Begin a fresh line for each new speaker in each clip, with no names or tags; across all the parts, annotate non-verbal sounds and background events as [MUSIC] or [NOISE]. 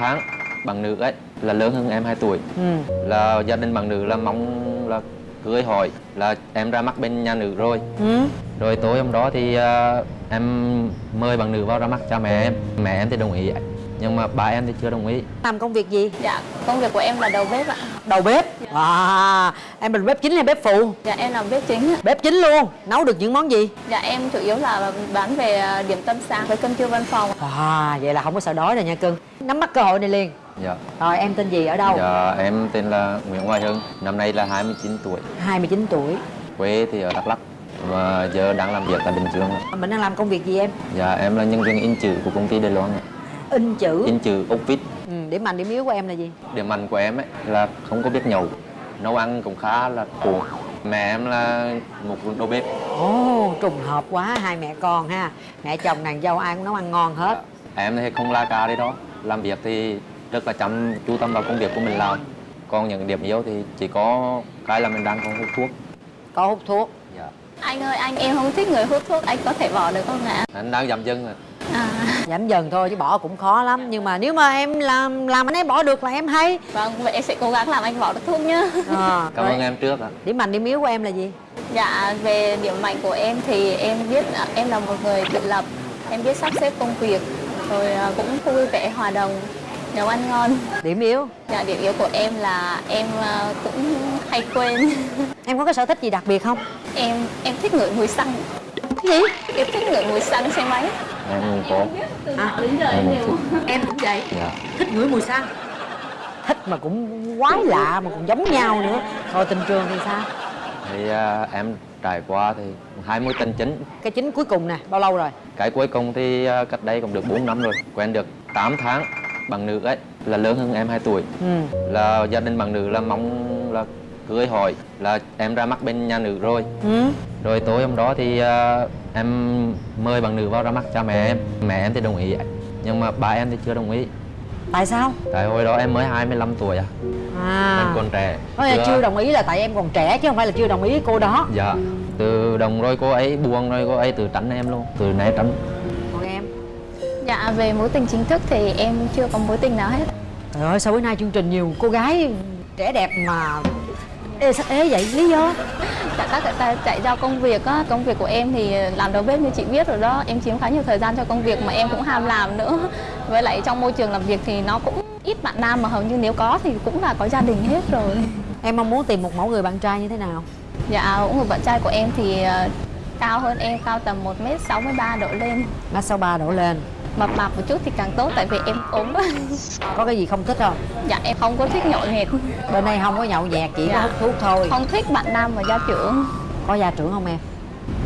tháng bạn nữ ấy là lớn hơn em 2 tuổi.
Ừ.
Là gia đình bạn nữ là mong là cưới hỏi là em ra mắt bên nhà nữ rồi.
Ừ.
Rồi tối hôm đó thì ờ, em mời bạn nữ vào ra mắt cha mẹ em. Mẹ em thì đồng ý nhưng mà ba em thì chưa đồng ý.
Làm công việc gì?
Dạ, công việc của em là đầu bếp ạ.
đầu bếp? À em là bếp chính hay bếp phụ?
Dạ, em làm bếp chính ạ.
bếp chính luôn nấu được những món gì?
Dạ, em chủ yếu là bán về à, điểm tâm sáng với cơm trưa văn phòng.
à vậy là không có sợ đói rồi nha cưng. Nắm bắt cơ hội này liền.
Dạ.
Rồi em tên gì ở đâu?
Dạ em tên là Nguyễn Hoài Hưng. Năm nay là 29 tuổi.
29 tuổi.
Quê thì ở Đắk Lắk. Và giờ đang làm việc tại Bình Dương
mình đang làm công việc gì em?
Dạ em là nhân viên in chữ của công ty Đài Loan ạ.
In chữ.
In chữ ốc vít
ừ, điểm mạnh điểm yếu của em là gì?
Điểm mạnh của em ấy là không có biết nhậu nấu ăn cũng khá là cuồng. Mẹ em là một đầu bếp.
Ồ trùng hợp quá hai mẹ con ha. Mẹ chồng nàng dâu ai cũng nấu ăn ngon hết.
Em thì không la ca đấy đó. Làm việc thì rất là chăm chú tâm vào công việc của mình làm. Còn những điểm yếu thì chỉ có cái là mình đang còn hút thuốc.
Có hút thuốc.
Dạ.
Anh ơi, anh em không thích người hút thuốc, anh có thể bỏ được không ạ?
anh đang dậm chân rồi.
À,
giảm dần thôi chứ bỏ cũng khó lắm nhưng mà nếu mà em làm làm anh ấy bỏ được là em hay
vâng, vậy em sẽ cố gắng làm anh bỏ được thuốc nhá.
à,
cảm ơn em trước ạ
điểm mạnh điểm yếu của em là gì
Dạ, về điểm mạnh của em thì em biết em là một người tự lập, em biết sắp xếp công việc, rồi à, cũng vui vẻ, hòa đồng, nấu ăn ngon.
điểm yếu
Dạ, điểm yếu của em là em à, cũng hay quên.
em có cái sở thích gì đặc biệt không
em em thích ngửi mùi xăng.
Gì
Em thích ngửi mùi xăng xe máy.
em cũng có.
À,
Đến giờ
em thích.
Em cũng vậy.
Dạ.
thích ngửi mùi xăng thích mà cũng quái lạ mà cũng giống nhau nữa. Rồi tình trường thì sao?
Thì à, em trải qua thì hai mối tình chính.
Cái chính cuối cùng nè bao lâu rồi?
Cái cuối cùng thì à, cách đây cũng được 4 năm rồi quen được 8 tháng bạn nữ ấy là lớn hơn em 2 tuổi.
Ừ.
Là gia đình bạn nữ là mong cưới hỏi là em ra mắt bên nhà nữ rồi.
Ừ.
Rồi tối hôm đó thì à, em mời bạn nữ vào ra mắt cha mẹ em. Mẹ em thì đồng ý nhưng mà ba em thì chưa đồng ý.
Tại sao?
Tại hồi đó em mới 25 tuổi à. Em
à
còn trẻ.
Nói là
Chưa-
chưa đồng ý là tại em còn trẻ chứ không phải là chưa đồng ý cô đó.
Dạ. Từ đồng rồi cô ấy buông rồi cô ấy từ tránh em luôn từ né tránh.
Còn em?
Dạ, về mối tình chính thức thì em chưa có mối tình nào hết.
trời ơi sao bữa nay chương trình nhiều cô gái trẻ đẹp mà ê sao ế vậy lý do
Dạ, các người ta chạy do công việc á, công việc của em thì làm đầu bếp như chị biết rồi đó, em chiếm khá nhiều thời gian cho công việc mà em cũng ham làm nữa. Với lại trong môi trường làm việc thì nó cũng ít bạn nam mà hầu như nếu có thì cũng là có gia đình hết rồi.
em mong muốn tìm một mẫu người bạn trai như thế nào
Dạ, cũng người bạn trai của em thì ờ, cao hơn em, cao tầm 1m63 độ lên.
mét sáu ba đổ lên
Mập mạp một chút thì càng tốt tại vì em ốm. [LAUGHS]
Có cái gì không thích không?
Dạ, em không có thích nhậu nhẹt,
bên đây không có nhậu nhẹt chỉ có
Dạ.
hút thuốc thôi.
Không thích bạn nam và gia trưởng.
có gia trưởng không em?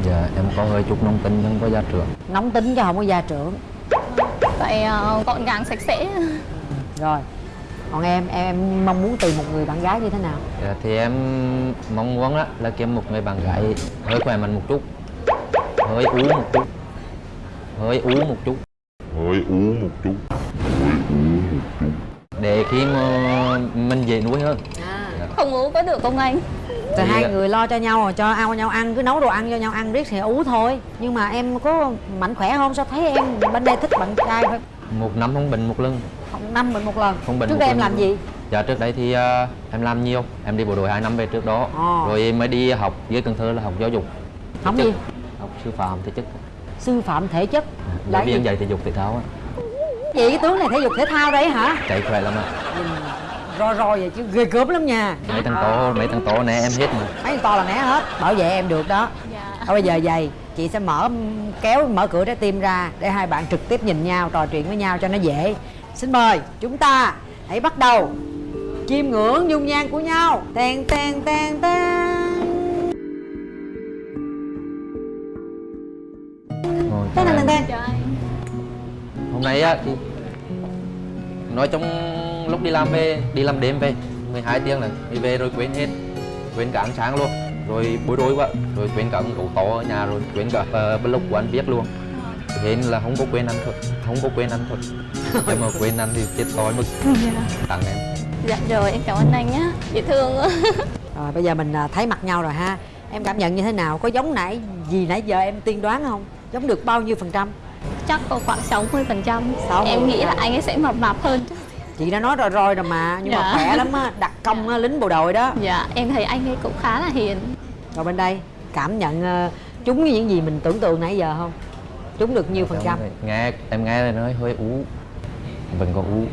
Dạ em có hơi chút nông tính nhưng có gia trưởng.
Nóng tính chứ không có gia trưởng.
Vậy ờ, gọn gàng sạch sẽ.
rồi. Còn em em, mong muốn tìm một người bạn gái như thế nào?
Dạ, thì em mong muốn á, là kiếm một người bạn gái hơi khỏe mạnh một chút. Hơi ú một chút. Hơi ú một chút
hơi ú một chút. Hơi ú một chút.
Để khi mà mình dễ nuôi hơn.
Không uống có được không anh?
rồi hai người lo cho nhau rồi cho ao nhau ăn cứ nấu đồ ăn cho nhau ăn riết thì ú thôi. Nhưng mà em có mạnh khỏe không? Sao thấy em bên đây thích bạn trai phải
một năm không bệnh một lần.
Năm mình một lần.
Không bệnh
trước
một
đây em
lần.
làm gì?
Dạ trước đây thì à, em làm nhiều. Em đi bộ đội 2 năm về trước đó.
Ồ.
rồi mới đi học dưới Cần Thơ là học giáo dục.
Không gì?
Học sư phạm thể chất
sư phạm thể chất. Là
giáo
gì
viên dạy thể dục thể thao á.
Gì cái tướng này thể dục thể thao đấy hả?
Chạy khỏe lắm ạ.
Nhìn ro ro vậy chứ ghê gớm lắm nha.
Mấy thằng to mấy thằng to né em hết mà.
Mấy con to là né hết bảo vệ em được đó.
Dạ.
Thôi bây giờ vậy chị sẽ mở kéo mở cửa trái tim ra để hai bạn trực tiếp nhìn nhau trò chuyện với nhau cho nó dễ. Xin mời chúng ta hãy bắt đầu. Chiêm ngưỡng dung nhan của nhau. Ten ten ten ten Ten ten ten
Cho anh.
hôm nay á thì nói trong lúc đi làm về đi làm đêm về 12 tiếng này đi về rồi quên hết quên cả ăn sáng luôn rồi bối rối quá rồi quên cả ổ to ở nhà rồi quên cả uh, blog của anh biết luôn. Thế nên là không có quên ăn thật không có quên ăn thật nhưng mà quên ăn thì chết tối mức tặng em.
Dạ rồi, em cảm ơn anh nhé. Dễ thương quá. [LAUGHS]
rồi bây giờ mình à, thấy mặt nhau rồi ha. Em cảm nhận như thế nào? Có giống nãy gì nãy giờ em tiên đoán không giống được bao nhiêu phần trăm?
Chắc có khoảng 60%.
60%.
Em nghĩ là anh ấy sẽ mập mạp hơn.
chị đã nói rồi rồi rồi mà nhưng mà
Dạ.
khỏe lắm á đặt [LAUGHS] công á, lính bộ đội đó.
Dạ em thấy anh ấy cũng khá là hiền.
Rồi bên đây cảm nhận ờ, trúng với những gì mình tưởng tượng nãy giờ không? Trúng được nhiêu phần trăm?
Nghe em nghe là nói hơi ú. Vẫn còn ú.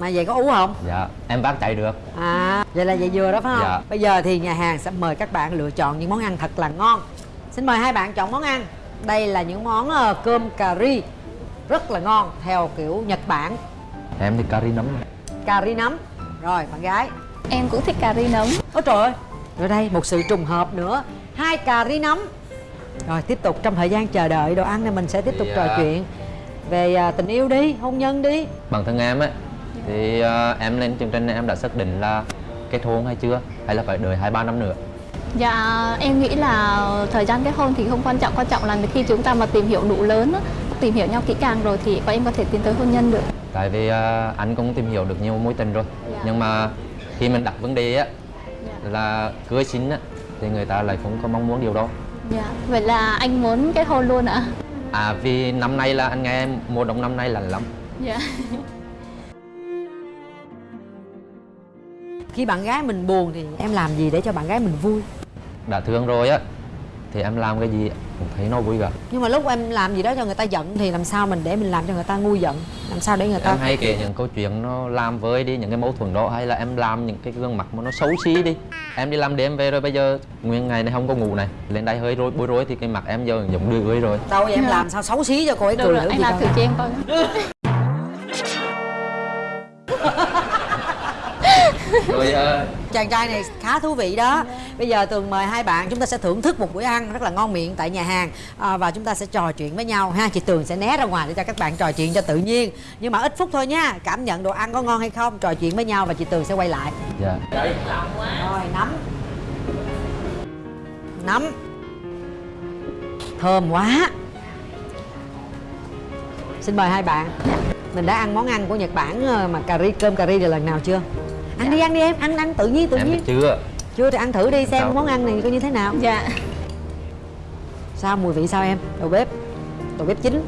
Mà vậy có ú không?
Dạ em vác chạy được.
À vậy là vậy vừa đó phải không?
Dạ.
bây giờ thì nhà hàng sẽ mời các bạn lựa chọn những món ăn thật là ngon. Xin mời hai bạn chọn món ăn đây là những món ờ, cơm cà ri. Rất là ngon theo kiểu nhật bản.
Em thì cà ri nấm
cà ri nấm. Rồi bạn gái.
Em cũng thích cà ri nấm.
Ôi trời ơi rồi đây một sự trùng hợp nữa. Hai cà ri nấm. Rồi tiếp tục trong thời gian chờ đợi đồ ăn này mình sẽ tiếp tục
Dạ.
trò chuyện. Về à, tình yêu đi hôn nhân đi.
Bản thân em ấy thì ờ, em lên chương trình này em đã xác định là kết hôn hay chưa? Hay là phải đợi hai ba năm nữa
Dạ em nghĩ là thời gian kết hôn thì không quan trọng Quan trọng là khi chúng ta mà tìm hiểu đủ lớn Tìm hiểu nhau kỹ càng rồi thì bọn em có thể tiến tới hôn nhân được.
Tại vì ờ, anh cũng tìm hiểu được nhiều mối tình rồi.
Dạ.
nhưng mà khi mình đặt vấn đề á là cưới xin á thì người ta lại không có mong muốn điều đó.
Dạ Vậy là anh muốn kết hôn luôn ạ?
à vì năm nay là anh nghe mùa đông năm nay lạnh lắm.
Dạ [LAUGHS]
khi bạn gái mình buồn thì em làm gì để cho bạn gái mình vui?
Đã thương rồi á thì em làm cái gì cũng thấy nó vui cả.
Nhưng mà lúc em làm gì đó cho người ta giận thì làm sao mình để mình làm cho người ta nguôi giận? Làm sao để người ta
em hay kể những câu chuyện nó làm với đi những cái mâu thuẫn đó hay là em làm những cái gương mặt mà nó xấu xí đi. Em đi làm đêm về rồi bây giờ nguyên ngày này không có ngủ này lên đây hơi rối bối rối thì cái mặt em giờ giống đưa rồi.
Đâu vậy em làm sao xấu xí cho cô ấy
Được
cười
rồi,
thử
anh làm thử cho em coi [LAUGHS]
rồi ờ,
chàng trai này khá thú vị đó. Bây giờ tường mời hai bạn chúng ta sẽ thưởng thức một bữa ăn rất là ngon miệng tại nhà hàng à, và chúng ta sẽ trò chuyện với nhau ha. Chị tường sẽ né ra ngoài để cho các bạn trò chuyện cho tự nhiên. Nhưng mà ít phút thôi nha cảm nhận đồ ăn có ngon hay không trò chuyện với nhau và chị tường sẽ quay lại.
Dạ.
Rồi nấm. Nấm. Thơm quá. Xin mời hai bạn. Mình đã ăn món ăn của nhật bản ờ, mà cà ri cơm cà ri là lần nào chưa ăn đi ăn đi em ăn ăn tự nhiên tự
em
nhiên.
chưa
chưa thì ăn thử đi xem
Sao?
món ăn này coi như thế nào.
Dạ.
Sao mùi vị sao em? Đầu bếp đầu bếp chính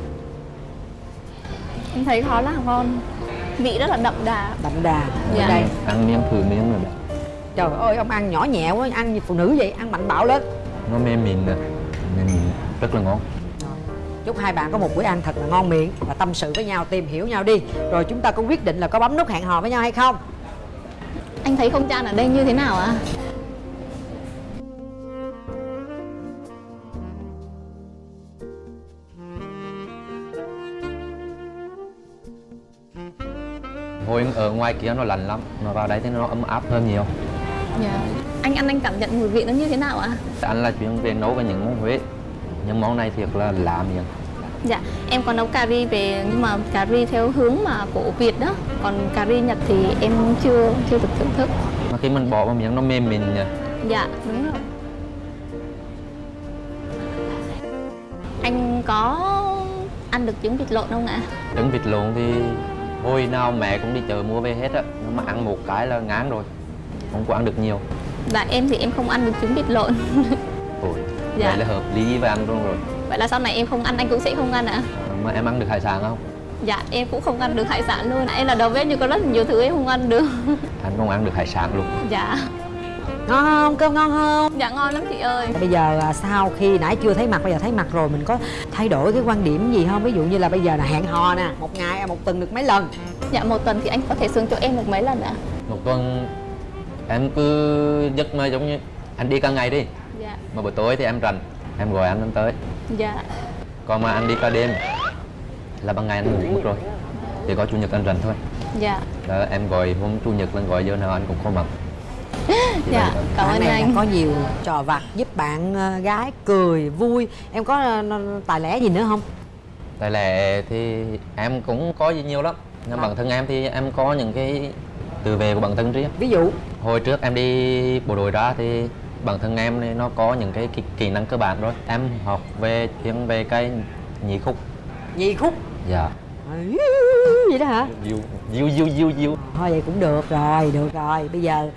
Em thấy khá là ngon. Vị rất là đậm đà.
Đậm đà.
Dạ.
ở đây.
Ăn miếng thử miếng rồi đó
trời ơi ông ăn nhỏ nhẹ quá ăn như phụ nữ vậy ăn mạnh bạo lên.
Nó mềm mịn nè. Mềm mịn rất là ngon.
Chúc hai bạn có một bữa ăn thật là ngon miệng và tâm sự với nhau tìm hiểu nhau đi. Rồi chúng ta có quyết định là có bấm nút hẹn hò với nhau hay không
Anh thấy không gian ở đây như thế nào ạ?
ngồi ở ngoài kia nó lạnh lắm mà vào đây thì nó ấm áp hơn nhiều
Dạ Anh ăn anh cảm nhận mùi vị nó như thế nào ạ?
anh là chuyên về nấu về những món huế những món này thiệt là lạ miệng
Dạ, em có nấu cà ri về nhưng mà cà ri theo hướng mà của Việt đó. Còn cà ri Nhật thì em chưa chưa được thưởng thức.
mà khi mình bỏ vào miếng nó mềm mịn nha
Dạ, đúng rồi. Anh có ăn được trứng vịt lộn không ạ?
trứng vịt lộn thì hồi nào mẹ cũng đi chợ mua về hết á nhưng mà ăn một cái là ngán rồi không có ăn được nhiều
Dạ, em thì em không ăn được trứng vịt lộn.
Ôi,
Dạ.
vậy là hợp lý với ăn luôn rồi
Vậy là sau này em không ăn, anh cũng sẽ không ăn ạ?
mà em ăn được hải sản không
Dạ, em cũng không ăn được hải sản luôn. Em là đầu bếp nhưng có rất nhiều thứ em không ăn được. [LAUGHS]
anh không ăn được hải sản luôn
Dạ,
ngon không cơm ngon không
dạ ngon lắm chị ơi.
bây giờ à, sau khi nãy chưa thấy mặt bây giờ thấy mặt rồi mình có thay đổi cái quan điểm gì không ví dụ như là bây giờ là hẹn hò nè một ngày một tuần được mấy lần
Dạ, một tuần thì anh có thể xuống chỗ em được mấy lần ạ?
một tuần em cứ giấc mơ giống như anh đi cả ngày đi
Dạ,
mà buổi tối thì em rảnh em gọi anh anh tới
dạ,
còn mà anh đi cả đêm là ban ngày anh ngủ mất rồi. Chỉ có chủ nhật anh rảnh thôi.
Dạ.
đó, em gọi hôm chủ nhật lên gọi giờ nào anh cũng có mặt [LAUGHS]
Dạ, cảm ơn anh.
có nhiều trò vặt giúp bạn ờ, gái cười vui. Em có ờ, tài lẻ gì nữa không?
Tại lẽ thì em cũng có gì nhiều lắm. Nhưng
Dạ.
bản thân em thì em có những cái từ về của bản thân riêng.
Ví dụ?
Hồi trước em đi bộ đội ra thì bản thân em thì nó có những cái kỹ, kỹ năng cơ bản rồi em học về chuyên về cái nhị khúc.
Nhị khúc?
Dạ.
Ừ, [LAUGHS] vậy đó hả?
Diêu diêu diêu diêu diêu.
Thôi vậy cũng được rồi được rồi. Bây giờ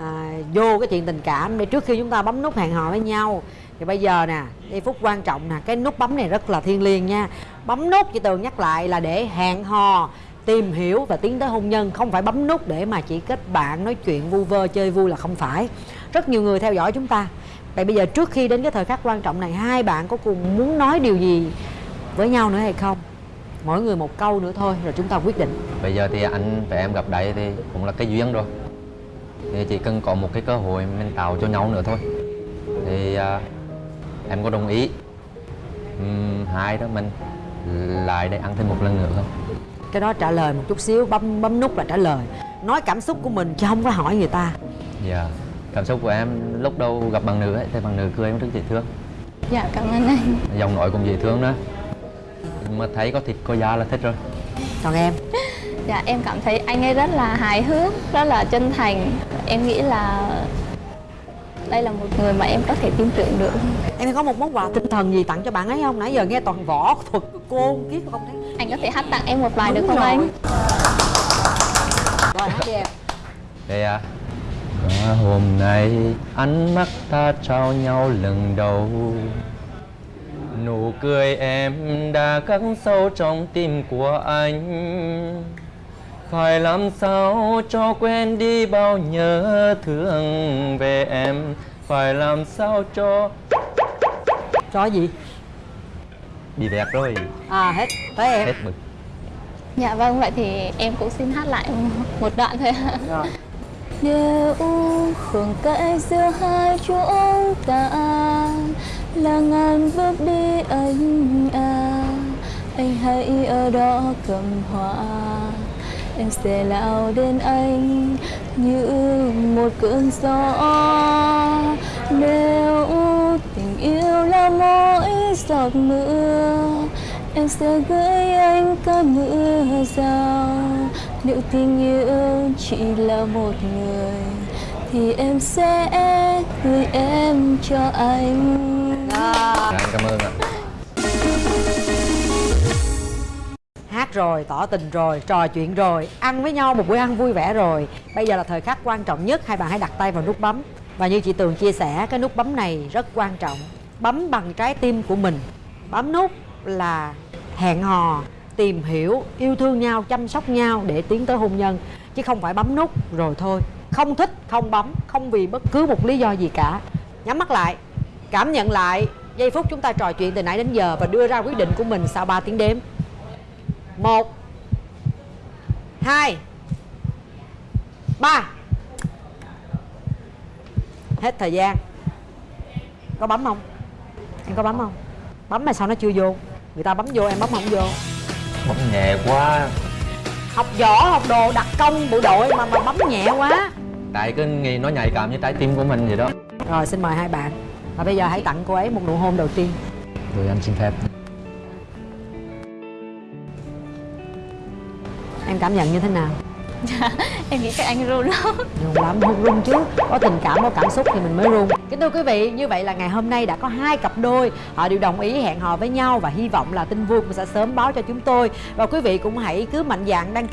à, vô cái chuyện tình cảm để trước khi chúng ta bấm nút hẹn hò với nhau. Thì bây giờ nè giây phút quan trọng nè cái nút bấm này rất là thiêng liêng nha. Bấm nút chị tường nhắc lại là để hẹn hò tìm hiểu và tiến tới hôn nhân. Không phải bấm nút để mà chỉ kết bạn nói chuyện vu vơ chơi vui là không phải rất nhiều người theo dõi chúng ta. Vậy bây giờ trước khi đến cái thời khắc quan trọng này hai bạn có cùng muốn nói điều gì với nhau nữa hay không? Mỗi người một câu nữa thôi rồi chúng ta quyết định.
Bây giờ thì anh và em gặp đấy thì cũng là cái duyên rồi. Thì chỉ cần có một cái cơ hội mình tạo cho nhau nữa thôi. Thì à, em có đồng ý Ừm, hai đó mình lại để ăn thêm một lần nữa không?
Cái đó trả lời một chút xíu bấm bấm nút là trả lời. Nói cảm xúc của mình chứ không có hỏi người ta.
Dạ cảm xúc của em lúc đầu gặp bạn nữ ấy thì bạn nữ cười em rất dễ thương.
Dạ cảm ơn anh.
Giọng nói cũng dễ thương nữa. Mà thấy có thịt có da là thích rồi.
Còn em?
Dạ em cảm thấy anh ấy rất là hài hước rất là chân thành. Em nghĩ là đây là một người mà em có thể tin tưởng được.
Em có một món quà tinh thần gì tặng cho bạn ấy không? Nãy giờ nghe toàn võ thuật cô kiết không thấy
anh có thể hát tặng em một bài được
Đúng
không
rồi.
anh?
rồi. Hát đi em.
Đây à Và hôm nay ánh mắt ta trao nhau lần đầu. Nụ cười em đã khắc sâu trong tim của anh. Phải làm sao cho quên đi bao nhớ thương về em? Phải làm sao cho
cho gì?
Bị đẹp rồi.
À hết. Tới em.
Hết mực.
Dạ vâng vậy thì em cũng xin hát lại một đoạn thôi ạ.
rồi
nếu khoảng cách giữa hai chúng ta, là ngàn bước đi anh à Anh hãy ở đó cầm hoa. Em sẽ lao đến anh như một cơn gió. Nếu tình yêu là mỗi giọt mưa, Em sẽ gửi anh cả mưa rào nếu tình yêu chỉ là một người Thì em sẽ gửi em cho anh.
Dạ, Anh cảm ơn ạ.
Hát rồi tỏ tình rồi trò chuyện rồi ăn với nhau một bữa ăn vui vẻ rồi. Bây giờ là thời khắc quan trọng nhất hai bạn hãy đặt tay vào nút bấm. Và như chị tường chia sẻ cái nút bấm này rất quan trọng. Bấm bằng trái tim của mình. Bấm nút là hẹn hò tìm hiểu, yêu thương nhau, chăm sóc nhau để tiến tới hôn nhân. Chứ không phải bấm nút, rồi thôi. Không thích, không bấm, không vì bất cứ một lý do gì cả. Nhắm mắt lại, cảm nhận lại giây phút chúng ta trò chuyện từ nãy đến giờ và đưa ra quyết định của mình sau 3 tiếng đếm. Một, hai, ba. Hết thời gian. Có bấm không? Em có bấm không? Bấm mà sao nó chưa vô? Người ta bấm vô, em bấm không vô.
Bấm nhẹ quá.
Học võ học đồ đặc công bộ đội mà mà bấm nhẹ quá.
Tại cái nghe nó nhạy cảm với trái tim của mình vậy đó.
Rồi xin mời hai bạn. Và bây giờ hãy tặng cô ấy một nụ hôn đầu tiên.
Rồi anh xin phép.
Em cảm nhận như thế nào [LAUGHS]
Em nghĩ các anh run lắm.
Run lắm không run chứ. Có tình cảm có cảm xúc thì mình mới run. Kính thưa quý vị như vậy là ngày hôm nay đã có hai cặp đôi. Họ đều đồng ý hẹn hò với nhau và hy vọng là tin vui cũng sẽ sớm báo cho chúng tôi. Và quý vị cũng hãy cứ mạnh dạn đăng ký